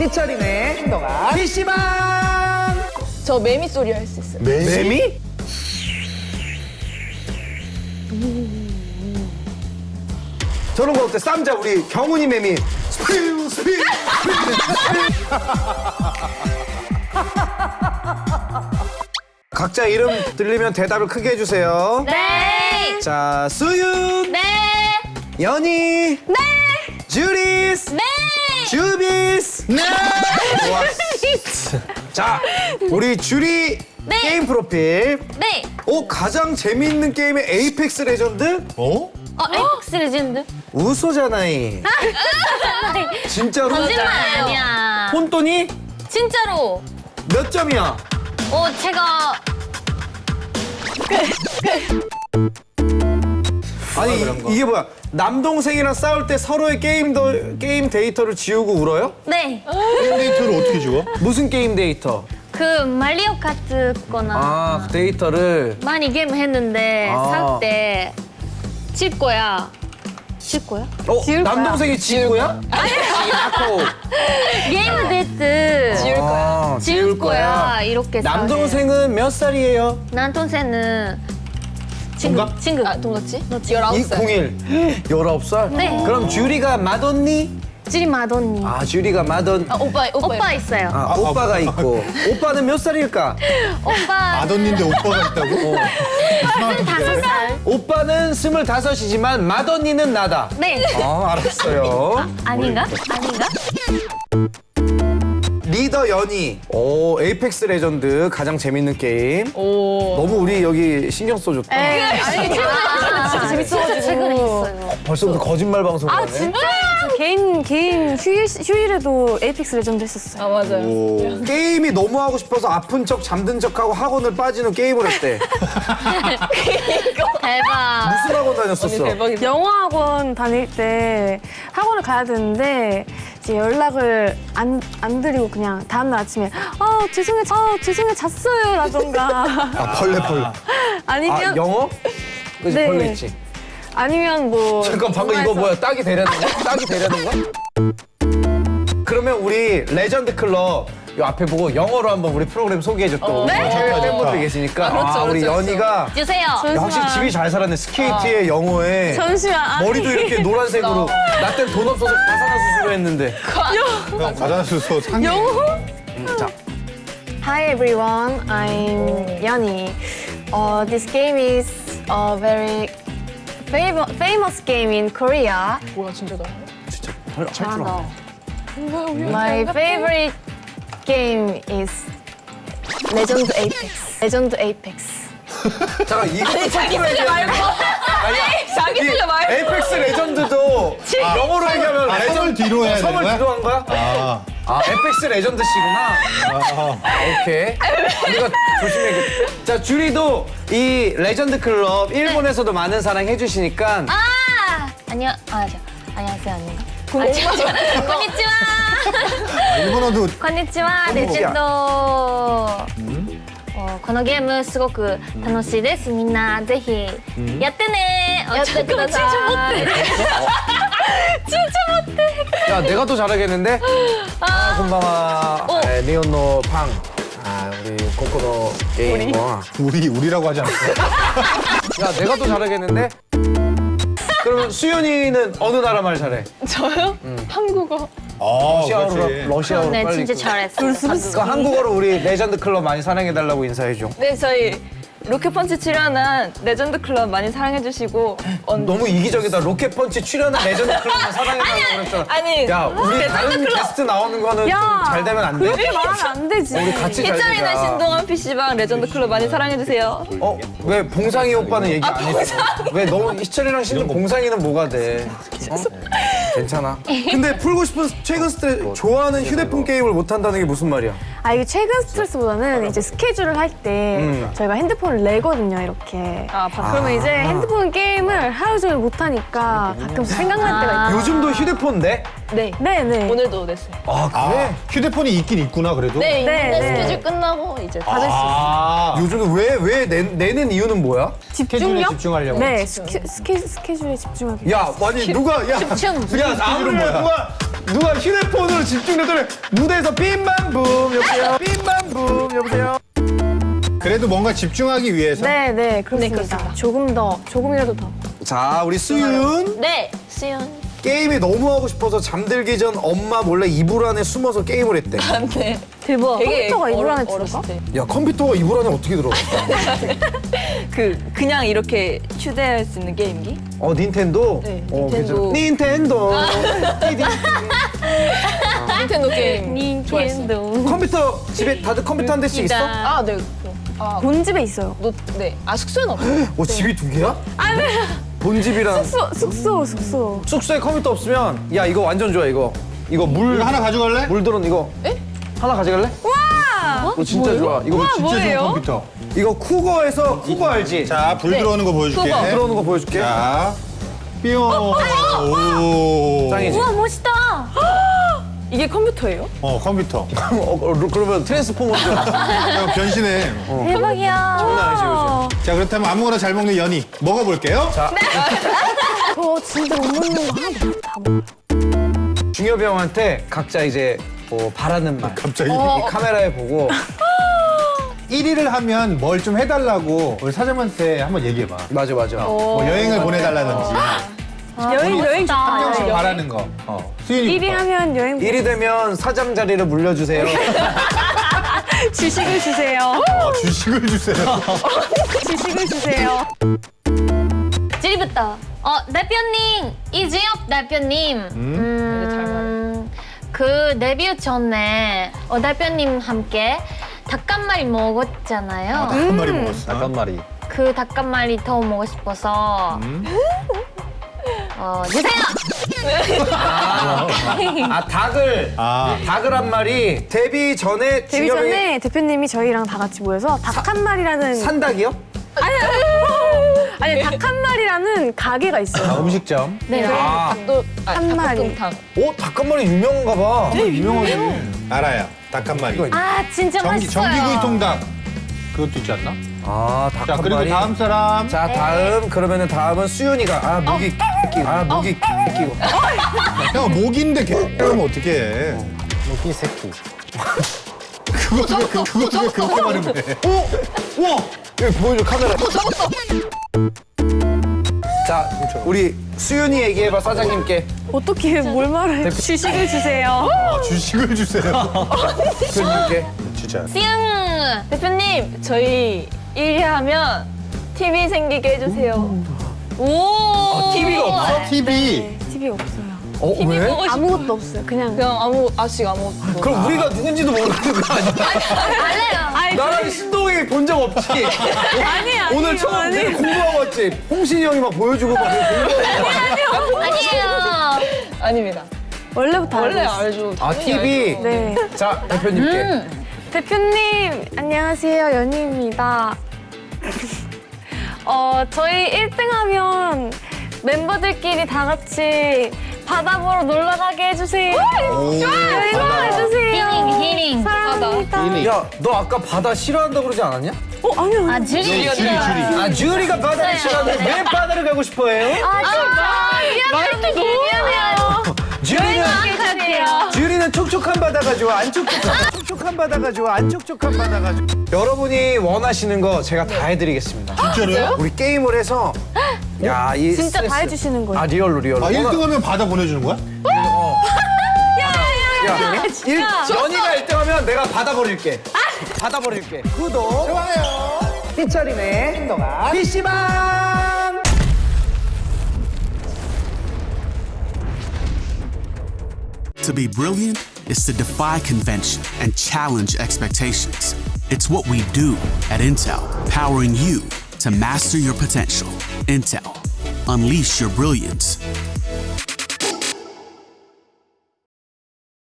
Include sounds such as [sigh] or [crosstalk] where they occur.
희철이네 행동아 PC방 저 매미 소리 할 수 있어요. 매미? 저런 거 어때? 쌈자 우리 경훈이 매미 스피우 스피우 각자 이름 들리면 대답을 크게 해주세요 네. 자 수윤 네. 연희 네. 주리스 네. 주비스 네 자, 우리 주리 네. 게임 프로필 네. 오 가장 재미있는 게임의 Apex Legend? 어? 어, Apex Legend. 嘘じゃない 진짜로? 거짓말 아니야. ほんとに 진짜로. 몇 점이야? 어, 제가 아니 이, 게 뭐야 남동생이랑 싸울 때 서로의 게임, 더, 게임 데이터를 지우고 울어요? 네. 데이터를 어떻게 지워? 무슨 게임 데이터? 그 마리오 카트 거나 아, 그 데이터를 많이 게임 했는데 아. 살때질 거야. 질 거야? 어? 남동생이 지우야? 아니야. 게임 데이터 지울 거야. 지울 거야. 이렇게 남동생은 몇 살이에요? 남동생은 친구 동갑? 친구 아, 동갑지? 너 201. 19살? 네. 그럼 주리가 맏언니? 주리 맏언니 아, 주리가 맏언. 아, 오빠, 오빠. 오빠 있어요. 아, 오빠가 있고. 오빠는 몇 살일까? [laughs] 오빠 맏언니인데 오빠가 있다고? 다섯 살. 오빠는 스물다섯이지만 맏언니는 나다. 네. 아, 알았어요. 아닌가? 아닌가? 리더 연희. 오, Apex Legend 가장 재밌는 게임. 오. 너무 우리 여기 신경 써줬다. 아니, 진짜 재밌어가지고. 최근에 했어요. 벌써부터 거짓말 방송을 하네. 개인 개인 휴일 휴일에도 Apex Legend 했었어요. 아, 맞아요. 오. 게임이 너무 하고 싶어서 아픈 척 잠든 척하고 학원을 빠지는 게임을 했대. [laughs] 대박. 무슨 학원 다녔었어? 대박이다. 영어 학원 다닐 때 학원을 가야 되는데 이제 연락을 안, 안 드리고 그냥 다음날 아침에 아 죄송해 아 죄송해 잤어요 라던가 아, 벌레 벌레. [laughs] 아니면 아, 영어? 그지 네. 벌레 있지. 아니면 뭐 잠깐 방금 이거 뭐야? 딱이 되려는 거야? 딱이 되려는 거야? 그러면 우리 레전드 클럽 요 앞에 보고 영어로 한번 우리 프로그램 소개해줘 또. 네? 해외 팬분들 계시니까. 아, 그렇죠, 우리 그렇죠, 연희가 주세요. 야, 확실히 집이 잘 살았네. 스케이트에 영어에 잠시만. 아니, 머리도 이렇게 노란색으로 [laughs] 나 땐 돈 없어서 가사나 수술을 했는데. 형 과자수소 상해. 자. Hi everyone, I'm Yanni. Uh, this game is a very fam- famous game in Korea. 뭐야, 진짜 나. 진짜 할줄 알아 My favorite game is Legend Apex. Legend Apex. 잠깐 이거 자기 소개 말고. 아니, 자기 소개 말고. Apex Legend도 영어로 얘기하면 아, 레전드 섬을 뒤로 해야 되는 섬을 거야? 뒤로 한 거야? 아, 아, 에펙스 레전드 씨구나. 아, 오케이. 우리가 조심해. 자, 주리도 이 레전드 클럽 일본에서도 많은 사랑 해주시니까 아! 안녕. 아, 저, 안녕하세요. 아닌가? konnichiwa. konnichiwa. 아, 일본어도 こんにちは、レジェンド。おこのゲームすごく楽しいです。みんなぜひやってね。やってください。 [laughs] 야, 내가 더 잘하겠는데? 아, こんばんは. 어. 아, 日本のファン. 아, 우리 ここの 게임. 뭐. 우리 우리라고 하지 않았어? 야, 내가 더 잘하겠는데? 그러면 수연이는 어느 나라 말 잘해? 저요? 한국어. 아, 러시아어로, 그렇지. 러시아어로 네, 빨리. 진짜 그- 잘했어. 그러니까 한국어로 우리 레전드 클럽 많이 사랑해달라고 인사해줘. 네, 저희 로켓펀치 출연한 레전드 클럽 많이 사랑해주시고. 어, 너무 이기적이다. 로켓펀치 출연한 레전드 클럽만 사랑해달라고 그랬잖아. 아니, 야, 우리 레전드 다른 클럽. 게스트 나오는 거는 좀 잘 되면 안 돼? 그렇게 말하면 안 되지. 우리 같이 잘 되자. 신동원 PC방 레전드 클럽 많이 사랑해주세요. 어? 왜 봉상이 오빠는 얘기 안 했어? 왜 너무 희철이랑 신동 봉상이는 뭐가 돼? 어? 괜찮아. [laughs] 근데 풀고 싶은 최근 스트레스 좋아하는 휴대폰 게임을 못 한다는 게 무슨 말이야? 아 이게 최근 스트레스보다는 이제 스케줄을 할때 음. 저희가 핸드폰을 내거든요 이렇게. 아, 바- 그러면 이제 핸드폰 게임을 하루 종일 못 하니까 가끔 생각날 때가 있어요. 요즘도 휴대폰 내? 네. 네, 네. 오늘도 냈어요. 아 아, 그래? 휴대폰이 있긴 있구나, 그래도. 네, 네, 있는데 네. 스케줄 끝나고 이제 다 됐어요. 아, 요즘에 왜왜 내는 이유는 뭐야? 스케줄에 집중력? 집중하려고. 네, 스케, 스케, 스케줄에 집중하기. 야 아니 누가 야 집중. 야 아무리 뭐야? 누가 누가 휴대폰으로 집중되더니 무대에서 빈밤붐 여보세요 빈밤붐 여보세요 그래도 뭔가 집중하기 위해서. 네, 네, 그렇습니다. 그렇습니다. 조금 더, 조금이라도 더. 자 우리 수윤 네, 수연. 게임이 너무 하고 싶어서 잠들기 전 엄마 몰래 이불 안에 숨어서 게임을 했대 네. 대박. 컴퓨터가 이불 안에 들어가? 야 컴퓨터가 이불 안에 어떻게 들어가 [laughs] 그 그냥 이렇게 휴대할 수 있는 게임기? 어 닌텐도 네, 어, 닌텐도. 닌텐도 [laughs] 닌텐도 게임. 닌텐도. 컴퓨터 집에 다들 컴퓨터 한 대씩 있어? 아, 네. 아, 본 집에 있어요. 노, 네. 아, 숙소는 없어요. 어 집이 두 개야? 본집이랑 숙소, 숙소, 숙소. 숙소에 컴퓨터 없으면 야 이거 완전 좋아 이거 이거 물 이거 하나 가져갈래? 물 들은 이거 하나 가져갈래? 와 이거 진짜 좋아 이거 진짜 좋은 컴퓨터. 이거 쿠거에서 쿠거 알지? 자, 불 들어오는 거 보여줄게. 그거 들어오는 거 보여줄게 자, 뿅. 오. 이게 컴퓨터예요? 어, 컴퓨터. [laughs] 어, 어, 그러면 트랜스포머죠 야, 변신해. 어. 대박이야. 장난 아니지, 요즘. 자, 그렇다면 아무거나 잘 먹는 연희. 먹어볼게요. 자저 [laughs] 진짜 못 먹는 거 하나도 다 먹어. 중엽이 형한테 각자 이제 뭐 바라는 말 갑자기. 이 카메라에 보고 [laughs] 1위를 하면 뭘 좀 해달라고 우리 사장님한테 한번 얘기해봐. 맞아 맞아 뭐 여행을 보내달라든지. 여행, 여행 좋다. 한 명씩. 바라는 거. 어. 수인이 1위 하면 여행 1위 되면 사장 자리를 물려주세요 [laughs] 주식을 주세요. 어, 주식을 주세요. [laughs] 주식을 주세요. 지리부터. 어, 대표님, 이지혁 대표님. 음, 그 데뷔 전에 어, 대표님 함께 닭한 마리 먹었잖아요. 한 마리 먹었어. 잠깐만이 그닭한 마리 더 먹고 싶어서 어, 주세요. 아 닭을 아, 닭을 한 마리 데뷔 전에 데뷔 중엽이 전에 대표님이 저희랑 다 같이 모여서 닭 한 마리라는 산닭이요? 아니 닭한 마리라는 가게가 아, 있어요. 음식점. 네. 아, 또 아, 한 마리. 오, 닭 한 마리 유명한가 봐. 유명하지. 알아요. 닭 한 마리. 아, 진짜 전기, 맛있어요. 전기구이 통닭. 그것도 있지 않나? 아, 닭 자, 한 그리고 마리. 다음 사람. 자, 다음 그러면은 다음은 수윤이가 아, 목이 끼고. 아, 목이 끼고. 형, 목인데 개하면 어떡해. 목이 새끼. 그거, 그거, 그거, 그거, 그렇게 말하면 돼. 오! 우와! 여기 보여줘, 카메라. 자, 우리 수윤이 얘기해 봐, 사장님께. 어떻게 뭘 말해? 주식을 주세요. 아, 주식을 주세요. 대표님께. 진짜. 띵! 대표님, 저희 1위 하면 TV 생기게 해주세요. 오! TV가 없어? TV. TV 없어요. 어, TV 왜? 보고 싶어. 아무것도 없어요. 그냥 그냥 아무 아직 아무것도. 그럼 우리가 누군지도 모르는 거 아니야? 알래요. 나랑 신동이 본 적 없지? 아니 아니 오늘 처음 내가 공부하고 왔지? 홍신이 형이 막 보여주고 막 공부하고 아니에요. 아닙니다. 원래부터 원래. 알죠. 아, TV? 알죠. 네. 자, 대표님께. 대표님 안녕하세요 연희입니다. [laughs] 어 저희 1등 하면 멤버들끼리 다 같이 바다 보러 놀러 가게 해주세요. 여행 바다. 해주세요. 히링, 히링. 사랑합니다. 야, 너 아까 바다 싫어한다고 그러지 않았냐? 어 아니요. 아, 주리. 줄이, 줄이. 아, 주리가 바다를 싫어하는데 왜 바다를 가고 싶어 해요? 아, 진짜. 말도 너무 미안해요. 촉촉한 바다가 좋아, 안 촉촉한, 촉촉한 바다가 좋아, 안 촉촉한 바다가 좋아. 여러분이 원하시는 거 제가 다 해드리겠습니다. 진짜로요? 우리 게임을 해서 야, 이 진짜 다 스트레스- 해주시는 거예요. 아, real로, real로. 아, 1등 하면 바다 보내주는 거야? 야, 일, 연희가 1등 하면 내가 바다 보낼게. 바다 보낼게. 구독, 좋아요. 희철이네, 행동아, PC방! To be brilliant is to defy convention and challenge expectations. It's what we do at Intel, powering you to master your potential. Intel, unleash your brilliance.